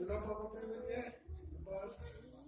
Sudah apa priwetnya? Balita.